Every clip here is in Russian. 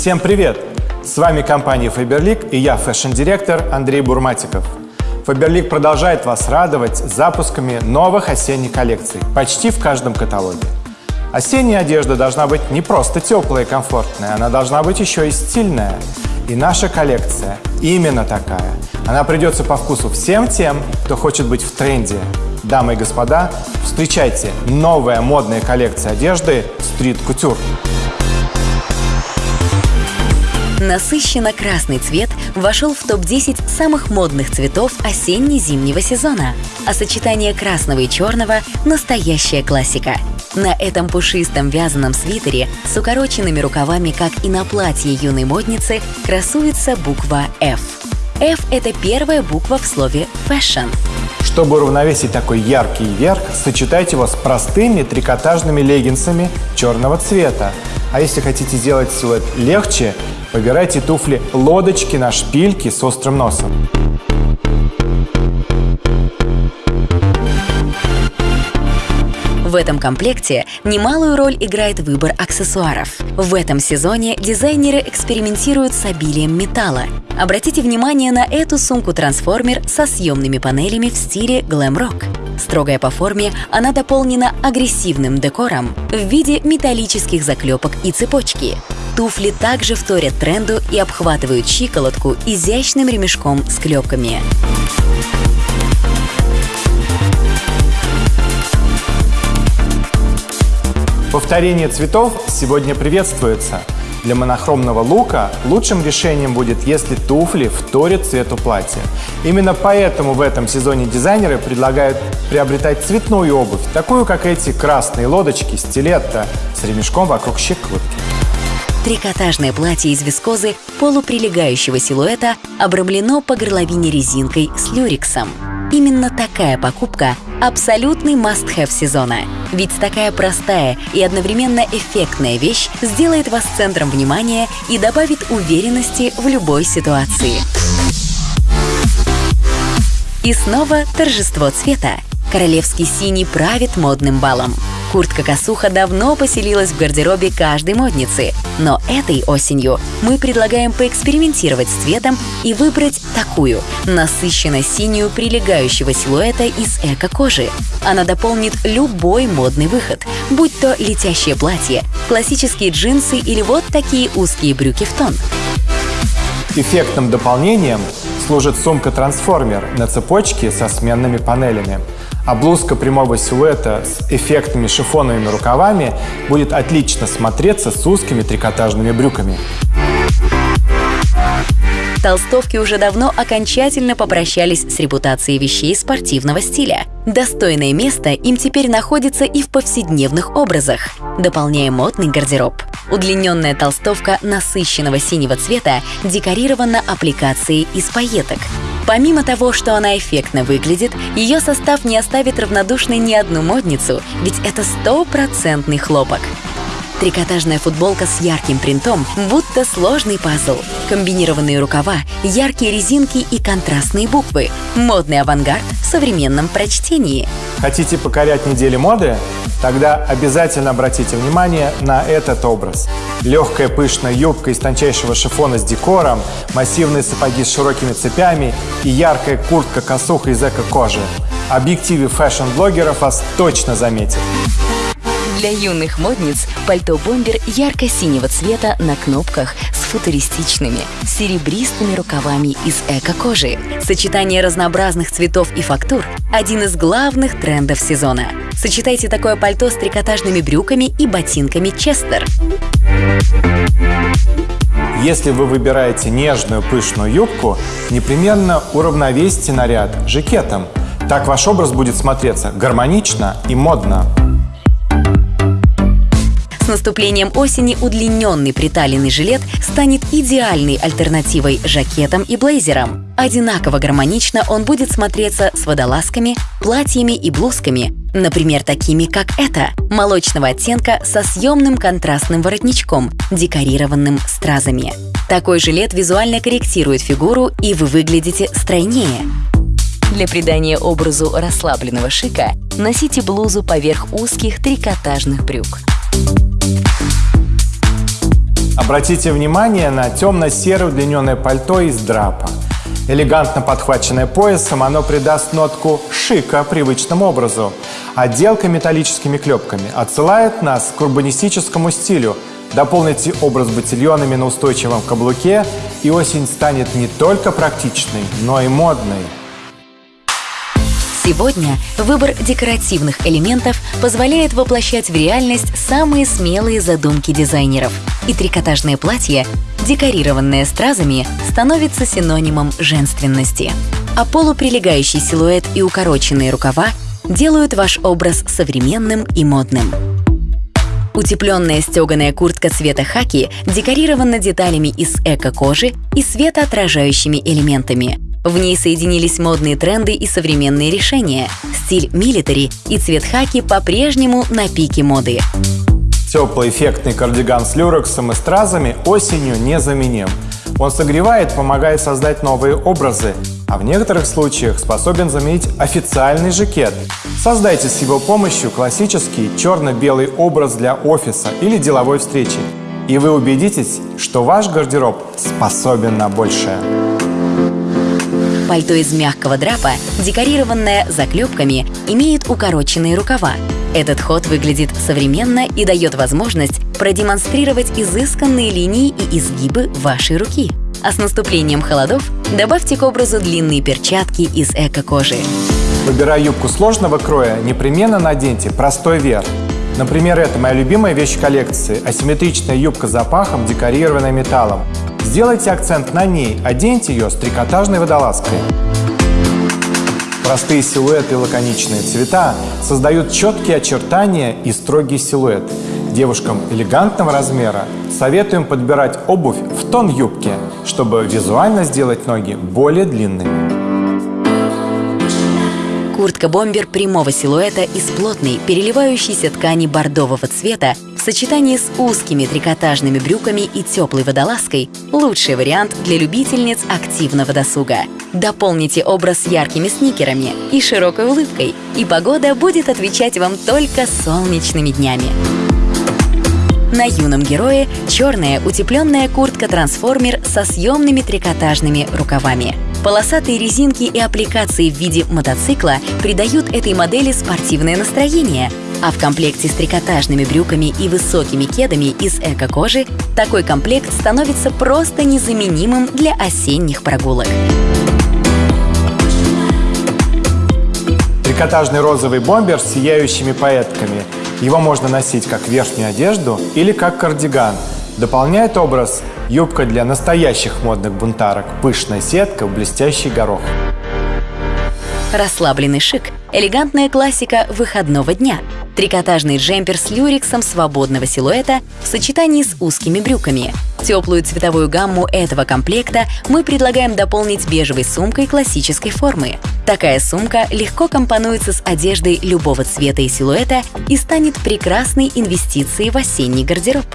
Всем привет! С вами компания Faberlic и я, fashion-директор Андрей Бурматиков. Faberlic продолжает вас радовать запусками новых осенних коллекций почти в каждом каталоге. Осенняя одежда должна быть не просто теплая и комфортная, она должна быть еще и стильная. И наша коллекция именно такая. Она придется по вкусу всем тем, кто хочет быть в тренде. Дамы и господа, встречайте новая модная коллекция одежды Street Couture. Насыщенно красный цвет вошел в топ-10 самых модных цветов осенне-зимнего сезона, а сочетание красного и черного – настоящая классика. На этом пушистом вязаном свитере с укороченными рукавами, как и на платье юной модницы, красуется буква F. F – это первая буква в слове «fashion». Чтобы уравновесить такой яркий верх, сочетайте его с простыми трикотажными леггинсами черного цвета. А если хотите сделать силуэт легче, выбирайте туфли лодочки на шпильке с острым носом. В этом комплекте немалую роль играет выбор аксессуаров. В этом сезоне дизайнеры экспериментируют с обилием металла. Обратите внимание на эту сумку-трансформер со съемными панелями в стиле глэм-рок. Строгая по форме, она дополнена агрессивным декором в виде металлических заклепок и цепочки. Туфли также вторят тренду и обхватывают щиколотку изящным ремешком с клепками. Повторение цветов сегодня приветствуется. Для монохромного лука лучшим решением будет, если туфли вторят цвету платья. Именно поэтому в этом сезоне дизайнеры предлагают приобретать цветную обувь, такую как эти красные лодочки стилетто с ремешком вокруг щиколотки. Трикотажное платье из вискозы полуприлегающего силуэта обрамлено по горловине резинкой с люрексом. Именно такая покупка – абсолютный must-have сезона. Ведь такая простая и одновременно эффектная вещь сделает вас центром внимания и добавит уверенности в любой ситуации. И снова торжество цвета. Королевский синий правит модным балом. Куртка-косуха давно поселилась в гардеробе каждой модницы, но этой осенью мы предлагаем поэкспериментировать с цветом и выбрать такую, насыщенно-синюю прилегающего силуэта из эко-кожи. Она дополнит любой модный выход, будь то летящее платье, классические джинсы или вот такие узкие брюки в тон. Эффектным дополнением служит сумка-трансформер на цепочке со сменными панелями а блузка прямого силуэта с эффектными шифоновыми рукавами будет отлично смотреться с узкими трикотажными брюками. Толстовки уже давно окончательно попрощались с репутацией вещей спортивного стиля. Достойное место им теперь находится и в повседневных образах, дополняя модный гардероб. Удлиненная толстовка насыщенного синего цвета декорирована аппликацией из пайеток. Помимо того, что она эффектно выглядит, ее состав не оставит равнодушной ни одну модницу, ведь это стопроцентный хлопок. Трикотажная футболка с ярким принтом, будто сложный пазл. Комбинированные рукава, яркие резинки и контрастные буквы. Модный авангард в современном прочтении. Хотите покорять недели моды? Тогда обязательно обратите внимание на этот образ. Легкая пышная юбка из тончайшего шифона с декором, массивные сапоги с широкими цепями и яркая куртка-косуха из эко-кожи. Объективы fashion-блогеров вас точно заметят. Для юных модниц пальто-бомбер ярко-синего цвета на кнопках с футуристичными, серебристыми рукавами из эко-кожи. Сочетание разнообразных цветов и фактур – один из главных трендов сезона. Сочетайте такое пальто с трикотажными брюками и ботинками Честер. Если вы выбираете нежную пышную юбку, непременно уравновесьте наряд жакетом. Так ваш образ будет смотреться гармонично и модно наступлением осени удлиненный приталенный жилет станет идеальной альтернативой жакетам и блейзерам. Одинаково гармонично он будет смотреться с водолазками, платьями и блузками, например, такими как это, молочного оттенка со съемным контрастным воротничком, декорированным стразами. Такой жилет визуально корректирует фигуру, и вы выглядите стройнее. Для придания образу расслабленного шика носите блузу поверх узких трикотажных брюк. Обратите внимание на темно-серое удлиненное пальто из драпа. Элегантно подхваченное поясом, оно придаст нотку шика привычному образу. Отделка металлическими клепками отсылает нас к урбанистическому стилю. Дополните образ ботильонами на устойчивом каблуке, и осень станет не только практичной, но и модной. Сегодня выбор декоративных элементов позволяет воплощать в реальность самые смелые задумки дизайнеров. И трикотажное платье, декорированное стразами, становится синонимом женственности. А полуприлегающий силуэт и укороченные рукава делают ваш образ современным и модным. Утепленная стеганая куртка цвета хаки декорирована деталями из эко-кожи и светоотражающими элементами – в ней соединились модные тренды и современные решения. Стиль милитари и цвет хаки по-прежнему на пике моды. Теплый эффектный кардиган с люрексом и стразами осенью незаменим. Он согревает, помогает создать новые образы, а в некоторых случаях способен заменить официальный жакет. Создайте с его помощью классический черно-белый образ для офиса или деловой встречи, и вы убедитесь, что ваш гардероб способен на большее. Пальто из мягкого драпа, декорированное заклепками, имеет укороченные рукава. Этот ход выглядит современно и дает возможность продемонстрировать изысканные линии и изгибы вашей руки. А с наступлением холодов добавьте к образу длинные перчатки из эко-кожи. Выбирая юбку сложного кроя, непременно наденьте простой верх. Например, это моя любимая вещь коллекции – асимметричная юбка с запахом, декорированная металлом. Сделайте акцент на ней, оденьте ее с трикотажной водолазкой. Простые силуэты и лаконичные цвета создают четкие очертания и строгий силуэт. Девушкам элегантного размера советуем подбирать обувь в тон юбки, чтобы визуально сделать ноги более длинными. Куртка-бомбер прямого силуэта из плотной, переливающейся ткани бордового цвета в сочетании с узкими трикотажными брюками и теплой водолазкой – лучший вариант для любительниц активного досуга. Дополните образ яркими сникерами и широкой улыбкой, и погода будет отвечать вам только солнечными днями. На юном герое черная утепленная куртка-трансформер со съемными трикотажными рукавами. Полосатые резинки и аппликации в виде мотоцикла придают этой модели спортивное настроение, а в комплекте с трикотажными брюками и высокими кедами из эко-кожи такой комплект становится просто незаменимым для осенних прогулок. Трикотажный розовый бомбер с сияющими пайетками – его можно носить как верхнюю одежду или как кардиган. Дополняет образ юбка для настоящих модных бунтарок, пышная сетка в блестящий горох. Расслабленный шик – элегантная классика выходного дня. Трикотажный джемпер с люрексом свободного силуэта в сочетании с узкими брюками. Теплую цветовую гамму этого комплекта мы предлагаем дополнить бежевой сумкой классической формы. Такая сумка легко компонуется с одеждой любого цвета и силуэта и станет прекрасной инвестицией в осенний гардероб.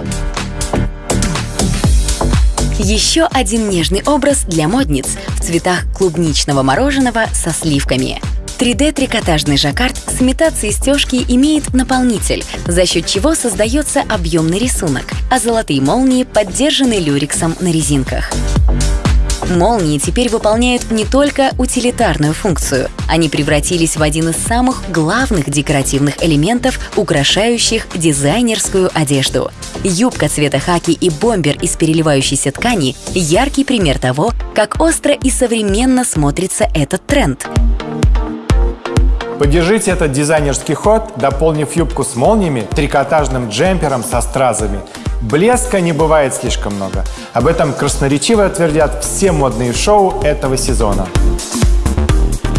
Еще один нежный образ для модниц в цветах клубничного мороженого со сливками. 3D-трикотажный жаккард с имитацией стежки имеет наполнитель, за счет чего создается объемный рисунок, а золотые молнии поддержаны люрексом на резинках. Молнии теперь выполняют не только утилитарную функцию, они превратились в один из самых главных декоративных элементов, украшающих дизайнерскую одежду. Юбка цвета хаки и бомбер из переливающейся ткани – яркий пример того, как остро и современно смотрится этот тренд. Поддержите этот дизайнерский ход, дополнив юбку с молниями, трикотажным джемпером со стразами – Блеска не бывает слишком много. Об этом красноречиво твердят все модные шоу этого сезона.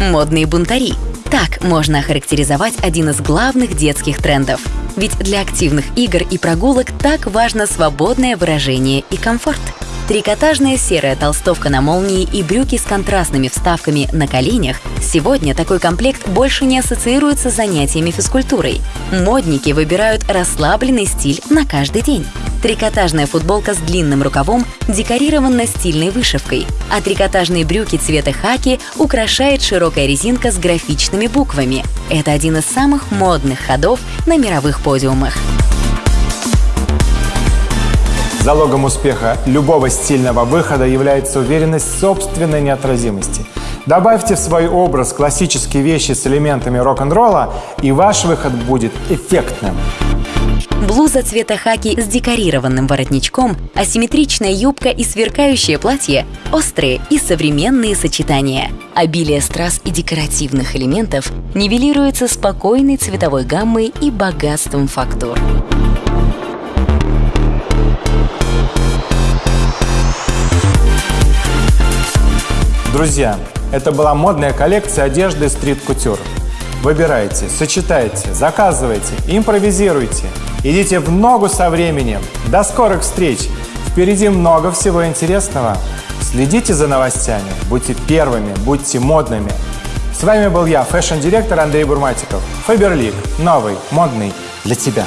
Модные бунтари. Так можно охарактеризовать один из главных детских трендов. Ведь для активных игр и прогулок так важно свободное выражение и комфорт. Трикотажная серая толстовка на молнии и брюки с контрастными вставками на коленях сегодня такой комплект больше не ассоциируется с занятиями физкультурой. Модники выбирают расслабленный стиль на каждый день. Трикотажная футболка с длинным рукавом декорирована стильной вышивкой, а трикотажные брюки цвета хаки украшает широкая резинка с графичными буквами. Это один из самых модных ходов на мировых подиумах. Залогом успеха любого стильного выхода является уверенность в собственной неотразимости. Добавьте в свой образ классические вещи с элементами рок-н-ролла, и ваш выход будет эффектным. Блуза цвета хаки с декорированным воротничком, асимметричная юбка и сверкающее платье – острые и современные сочетания. Обилие страз и декоративных элементов нивелируется спокойной цветовой гаммой и богатством фактур. Друзья, это была модная коллекция одежды Couture. Выбирайте, сочетайте, заказывайте, импровизируйте. Идите в ногу со временем. До скорых встреч! Впереди много всего интересного. Следите за новостями, будьте первыми, будьте модными. С вами был я, fashion-директор Андрей Бурматиков. Faberlic. Новый, модный для тебя.